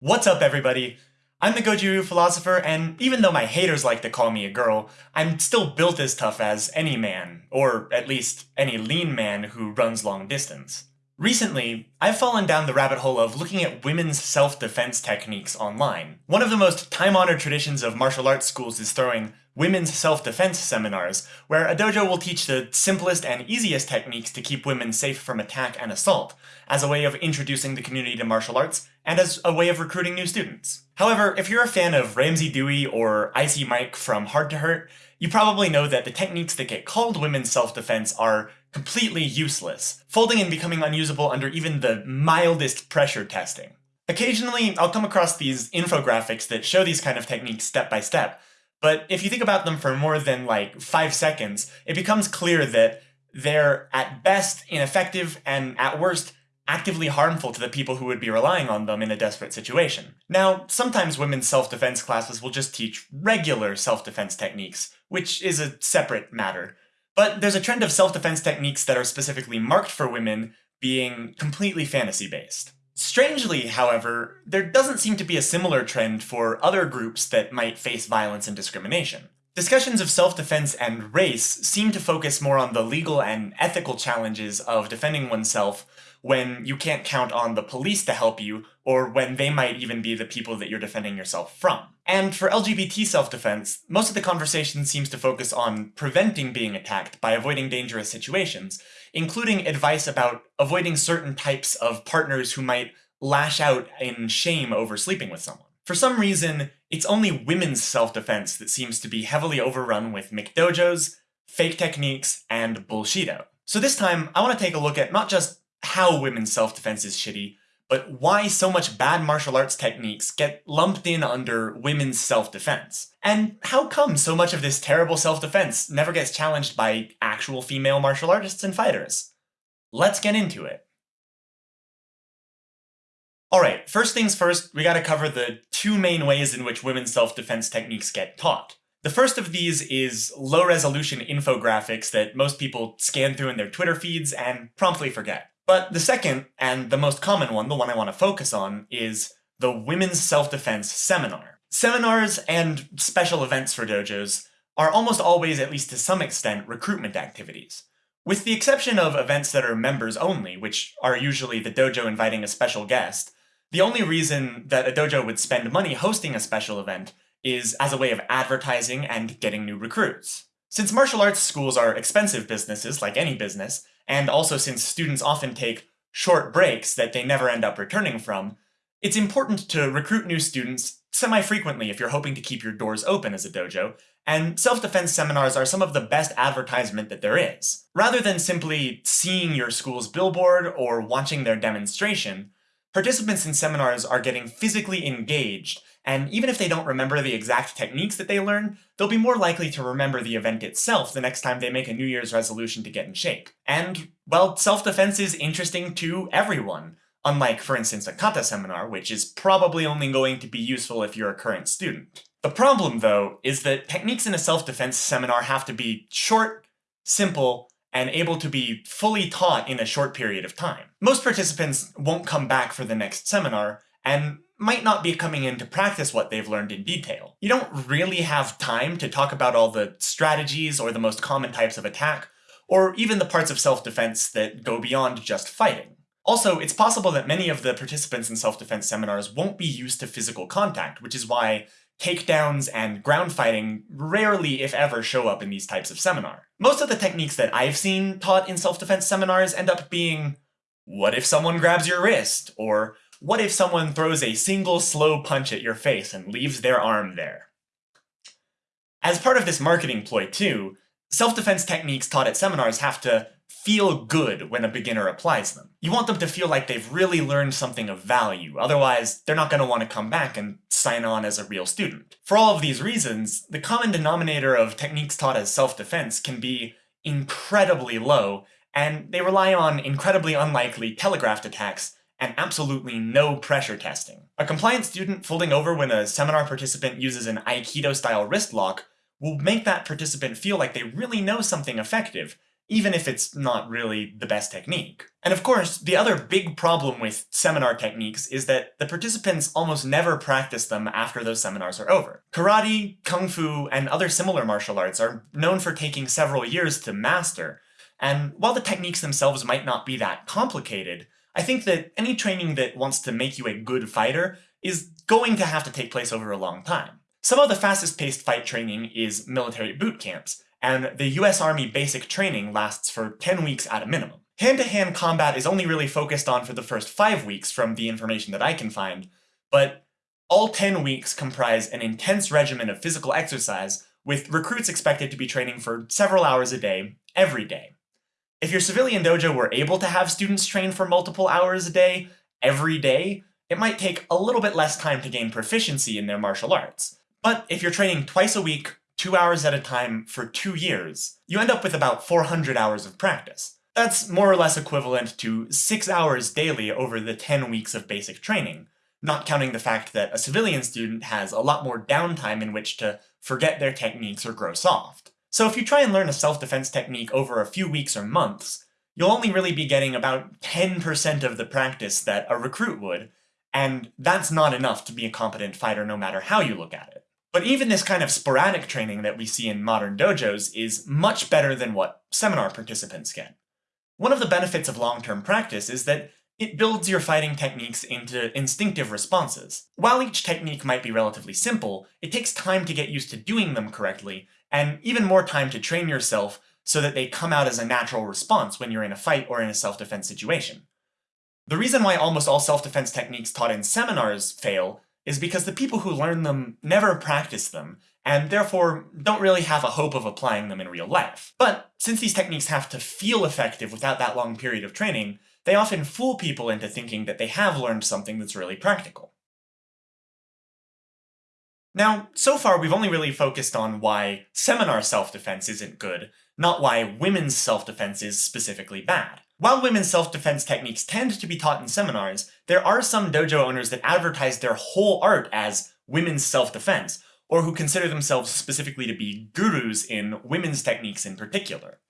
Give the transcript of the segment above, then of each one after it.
What's up, everybody? I'm the Goju philosopher, and even though my haters like to call me a girl, I'm still built as tough as any man, or at least any lean man who runs long distance. Recently, I've fallen down the rabbit hole of looking at women's self-defense techniques online. One of the most time-honored traditions of martial arts schools is throwing women's self-defense seminars, where a dojo will teach the simplest and easiest techniques to keep women safe from attack and assault, as a way of introducing the community to martial arts, and as a way of recruiting new students. However, if you're a fan of Ramsey Dewey or Icy Mike from Hard to Hurt, you probably know that the techniques that get called women's self-defense are completely useless, folding and becoming unusable under even the mildest pressure testing. Occasionally, I'll come across these infographics that show these kind of techniques step by step, but if you think about them for more than like five seconds, it becomes clear that they're at best ineffective and at worst actively harmful to the people who would be relying on them in a desperate situation. Now, sometimes women's self-defense classes will just teach regular self-defense techniques, which is a separate matter. But there's a trend of self-defense techniques that are specifically marked for women being completely fantasy-based. Strangely, however, there doesn't seem to be a similar trend for other groups that might face violence and discrimination. Discussions of self-defense and race seem to focus more on the legal and ethical challenges of defending oneself when you can't count on the police to help you, or when they might even be the people that you're defending yourself from. And for LGBT self-defense, most of the conversation seems to focus on preventing being attacked by avoiding dangerous situations, including advice about avoiding certain types of partners who might lash out in shame over sleeping with someone. For some reason, it's only women's self-defense that seems to be heavily overrun with McDojos, fake techniques, and bullshido. So this time, I want to take a look at not just how women's self-defense is shitty, but why so much bad martial arts techniques get lumped in under women's self-defense. And how come so much of this terrible self-defense never gets challenged by actual female martial artists and fighters? Let's get into it. Alright, first things first, we gotta cover the two main ways in which women's self-defense techniques get taught. The first of these is low-resolution infographics that most people scan through in their Twitter feeds and promptly forget. But the second, and the most common one, the one I want to focus on, is the Women's Self-Defense Seminar. Seminars and special events for dojos are almost always, at least to some extent, recruitment activities. With the exception of events that are members only, which are usually the dojo inviting a special guest, the only reason that a dojo would spend money hosting a special event is as a way of advertising and getting new recruits. Since martial arts schools are expensive businesses, like any business, and also since students often take short breaks that they never end up returning from, it's important to recruit new students semi-frequently if you're hoping to keep your doors open as a dojo, and self-defense seminars are some of the best advertisement that there is. Rather than simply seeing your school's billboard or watching their demonstration, participants in seminars are getting physically engaged and even if they don't remember the exact techniques that they learn, they'll be more likely to remember the event itself the next time they make a New Year's resolution to get in shape. And, well, self-defense is interesting to everyone. Unlike, for instance, a kata seminar, which is probably only going to be useful if you're a current student. The problem, though, is that techniques in a self-defense seminar have to be short, simple, and able to be fully taught in a short period of time. Most participants won't come back for the next seminar, and might not be coming in to practice what they've learned in detail. You don't really have time to talk about all the strategies or the most common types of attack, or even the parts of self-defense that go beyond just fighting. Also, it's possible that many of the participants in self-defense seminars won't be used to physical contact, which is why takedowns and ground fighting rarely, if ever, show up in these types of seminar. Most of the techniques that I've seen taught in self-defense seminars end up being, what if someone grabs your wrist? Or what if someone throws a single slow punch at your face and leaves their arm there? As part of this marketing ploy too, self-defense techniques taught at seminars have to feel good when a beginner applies them. You want them to feel like they've really learned something of value, otherwise they're not going to want to come back and sign on as a real student. For all of these reasons, the common denominator of techniques taught as self-defense can be incredibly low, and they rely on incredibly unlikely telegraphed attacks and absolutely no pressure testing. A compliant student folding over when a seminar participant uses an Aikido-style wrist lock will make that participant feel like they really know something effective, even if it's not really the best technique. And of course, the other big problem with seminar techniques is that the participants almost never practice them after those seminars are over. Karate, kung fu, and other similar martial arts are known for taking several years to master, and while the techniques themselves might not be that complicated, I think that any training that wants to make you a good fighter is going to have to take place over a long time. Some of the fastest paced fight training is military boot camps, and the US Army basic training lasts for 10 weeks at a minimum. Hand-to-hand -hand combat is only really focused on for the first 5 weeks from the information that I can find, but all 10 weeks comprise an intense regimen of physical exercise, with recruits expected to be training for several hours a day, every day. If your civilian dojo were able to have students train for multiple hours a day, every day, it might take a little bit less time to gain proficiency in their martial arts. But if you're training twice a week, two hours at a time for two years, you end up with about 400 hours of practice. That's more or less equivalent to six hours daily over the 10 weeks of basic training, not counting the fact that a civilian student has a lot more downtime in which to forget their techniques or grow soft. So if you try and learn a self-defense technique over a few weeks or months, you'll only really be getting about 10% of the practice that a recruit would, and that's not enough to be a competent fighter no matter how you look at it. But even this kind of sporadic training that we see in modern dojos is much better than what seminar participants get. One of the benefits of long-term practice is that it builds your fighting techniques into instinctive responses. While each technique might be relatively simple, it takes time to get used to doing them correctly, and even more time to train yourself so that they come out as a natural response when you're in a fight or in a self-defense situation. The reason why almost all self-defense techniques taught in seminars fail is because the people who learn them never practice them, and therefore don't really have a hope of applying them in real life. But since these techniques have to feel effective without that long period of training, they often fool people into thinking that they have learned something that's really practical. Now, so far we've only really focused on why seminar self-defense isn't good, not why women's self-defense is specifically bad. While women's self-defense techniques tend to be taught in seminars, there are some dojo owners that advertise their whole art as women's self-defense, or who consider themselves specifically to be gurus in women's techniques in particular.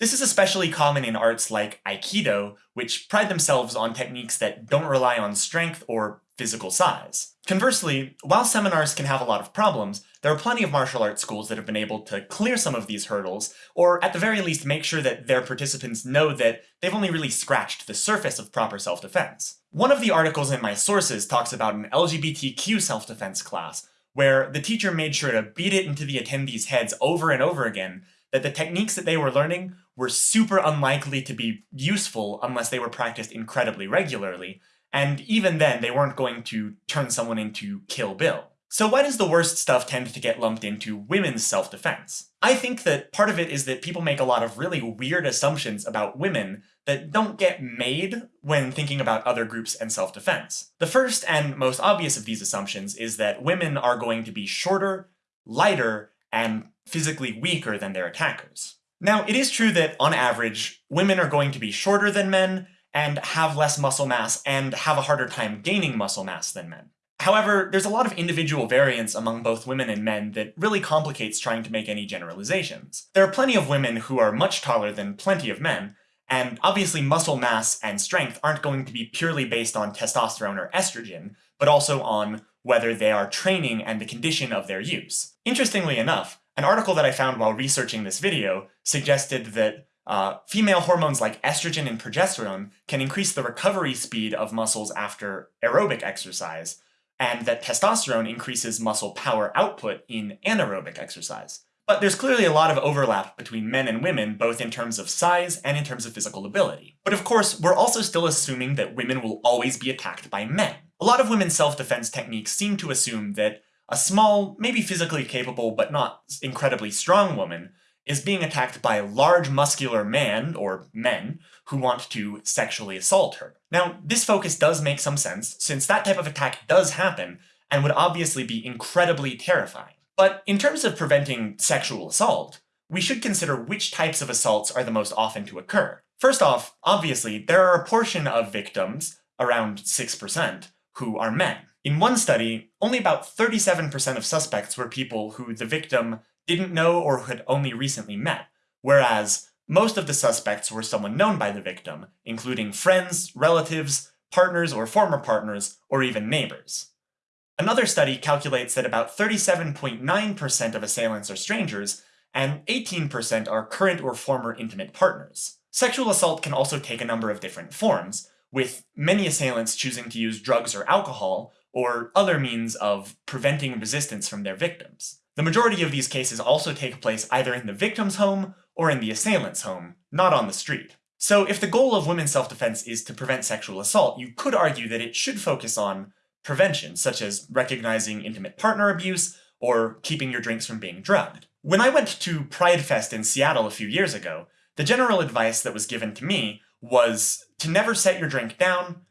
This is especially common in arts like Aikido, which pride themselves on techniques that don't rely on strength or physical size. Conversely, while seminars can have a lot of problems, there are plenty of martial arts schools that have been able to clear some of these hurdles, or at the very least make sure that their participants know that they've only really scratched the surface of proper self-defense. One of the articles in my sources talks about an LGBTQ self-defense class, where the teacher made sure to beat it into the attendees' heads over and over again that the techniques that they were learning were super unlikely to be useful unless they were practiced incredibly regularly, and even then they weren't going to turn someone into Kill Bill. So why does the worst stuff tend to get lumped into women's self-defense? I think that part of it is that people make a lot of really weird assumptions about women that don't get made when thinking about other groups and self-defense. The first and most obvious of these assumptions is that women are going to be shorter, lighter, and physically weaker than their attackers. Now, it is true that, on average, women are going to be shorter than men, and have less muscle mass, and have a harder time gaining muscle mass than men. However, there's a lot of individual variance among both women and men that really complicates trying to make any generalizations. There are plenty of women who are much taller than plenty of men, and obviously muscle mass and strength aren't going to be purely based on testosterone or estrogen, but also on whether they are training and the condition of their use. Interestingly enough, an article that I found while researching this video suggested that uh, female hormones like estrogen and progesterone can increase the recovery speed of muscles after aerobic exercise, and that testosterone increases muscle power output in anaerobic exercise. But there's clearly a lot of overlap between men and women, both in terms of size and in terms of physical ability. But of course, we're also still assuming that women will always be attacked by men. A lot of women's self-defense techniques seem to assume that a small, maybe physically capable but not incredibly strong woman is being attacked by a large muscular man, or men, who want to sexually assault her. Now, this focus does make some sense, since that type of attack does happen, and would obviously be incredibly terrifying. But in terms of preventing sexual assault, we should consider which types of assaults are the most often to occur. First off, obviously, there are a portion of victims, around 6%, who are men. In one study, only about 37% of suspects were people who the victim didn't know or had only recently met, whereas most of the suspects were someone known by the victim, including friends, relatives, partners or former partners, or even neighbors. Another study calculates that about 37.9% of assailants are strangers, and 18% are current or former intimate partners. Sexual assault can also take a number of different forms, with many assailants choosing to use drugs or alcohol, or other means of preventing resistance from their victims. The majority of these cases also take place either in the victim's home or in the assailant's home, not on the street. So if the goal of women's self-defense is to prevent sexual assault, you could argue that it should focus on prevention, such as recognizing intimate partner abuse or keeping your drinks from being drugged. When I went to Pride Fest in Seattle a few years ago, the general advice that was given to me was to never set your drink down,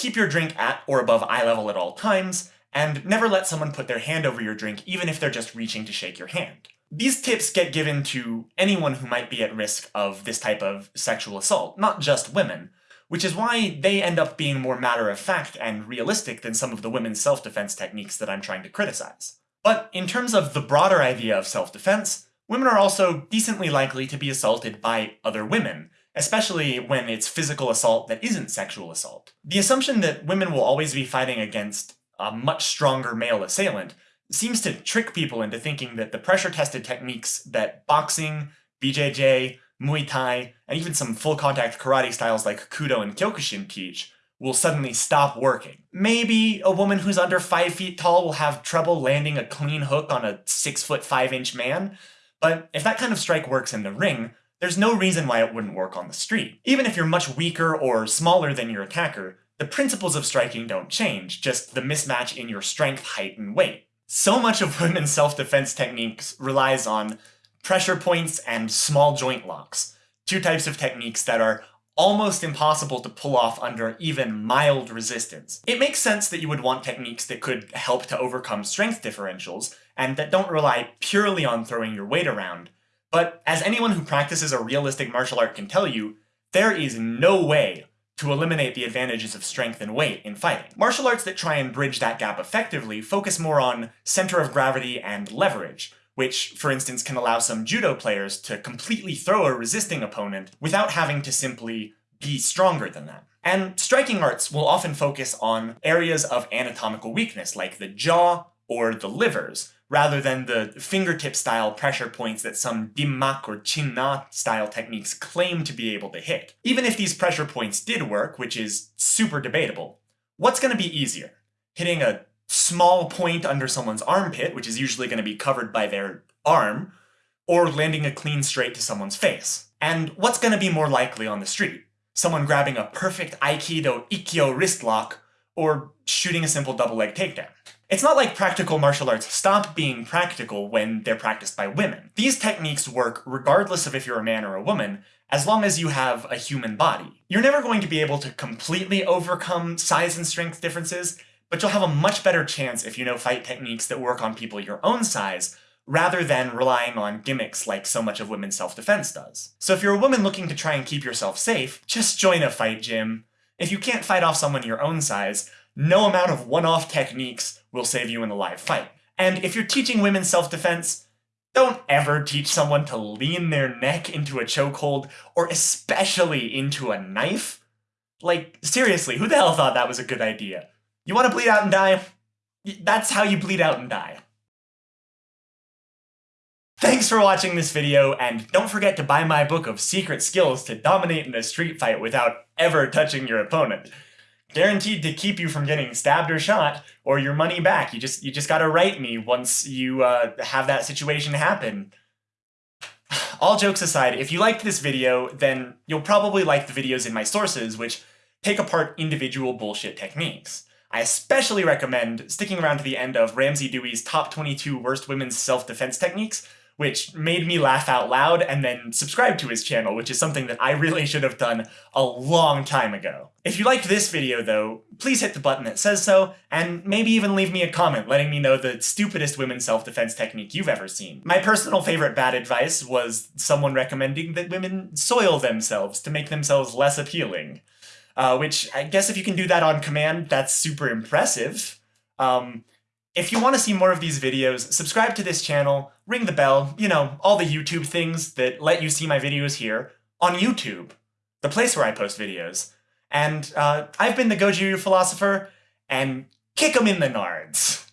keep your drink at or above eye level at all times, and never let someone put their hand over your drink even if they're just reaching to shake your hand. These tips get given to anyone who might be at risk of this type of sexual assault, not just women, which is why they end up being more matter-of-fact and realistic than some of the women's self-defense techniques that I'm trying to criticize. But in terms of the broader idea of self-defense, women are also decently likely to be assaulted by other women, especially when it's physical assault that isn't sexual assault. The assumption that women will always be fighting against a much stronger male assailant seems to trick people into thinking that the pressure-tested techniques that boxing, BJJ, Muay Thai, and even some full-contact karate styles like Kudo and Kyokushin teach will suddenly stop working. Maybe a woman who's under 5 feet tall will have trouble landing a clean hook on a 6 foot 5 inch man, but if that kind of strike works in the ring, there's no reason why it wouldn't work on the street. Even if you're much weaker or smaller than your attacker, the principles of striking don't change, just the mismatch in your strength, height, and weight. So much of women's self-defense techniques relies on pressure points and small joint locks, two types of techniques that are almost impossible to pull off under even mild resistance. It makes sense that you would want techniques that could help to overcome strength differentials, and that don't rely purely on throwing your weight around. But as anyone who practices a realistic martial art can tell you, there is no way to eliminate the advantages of strength and weight in fighting. Martial arts that try and bridge that gap effectively focus more on center of gravity and leverage, which, for instance, can allow some judo players to completely throw a resisting opponent without having to simply be stronger than them. And striking arts will often focus on areas of anatomical weakness, like the jaw or the livers, rather than the fingertip-style pressure points that some dimmak or chinna style techniques claim to be able to hit. Even if these pressure points did work, which is super debatable, what's going to be easier? Hitting a small point under someone's armpit, which is usually going to be covered by their arm, or landing a clean straight to someone's face? And what's going to be more likely on the street? Someone grabbing a perfect Aikido Ikkyo wrist lock, or shooting a simple double leg takedown? It's not like practical martial arts stop being practical when they're practiced by women. These techniques work regardless of if you're a man or a woman, as long as you have a human body. You're never going to be able to completely overcome size and strength differences, but you'll have a much better chance if you know fight techniques that work on people your own size, rather than relying on gimmicks like so much of women's self-defense does. So if you're a woman looking to try and keep yourself safe, just join a fight gym. If you can't fight off someone your own size, no amount of one-off techniques will save you in a live fight. And if you're teaching women self-defense, don't ever teach someone to lean their neck into a chokehold, or especially into a knife. Like, seriously, who the hell thought that was a good idea? You want to bleed out and die? That's how you bleed out and die. Thanks for watching this video, and don't forget to buy my book of secret skills to dominate in a street fight without ever touching your opponent guaranteed to keep you from getting stabbed or shot or your money back. You just you just got to write me once you uh, have that situation happen. All jokes aside, if you liked this video, then you'll probably like the videos in my sources, which take apart individual bullshit techniques. I especially recommend sticking around to the end of Ramsey Dewey's Top 22 Worst Women's Self-Defense Techniques, which made me laugh out loud, and then subscribe to his channel, which is something that I really should have done a long time ago. If you liked this video, though, please hit the button that says so, and maybe even leave me a comment letting me know the stupidest women's self-defense technique you've ever seen. My personal favorite bad advice was someone recommending that women soil themselves to make themselves less appealing. Uh, which, I guess if you can do that on command, that's super impressive. Um, if you want to see more of these videos, subscribe to this channel, ring the bell, you know, all the YouTube things that let you see my videos here, on YouTube, the place where I post videos. And uh, I've been the Goju Philosopher, and kick them in the nards!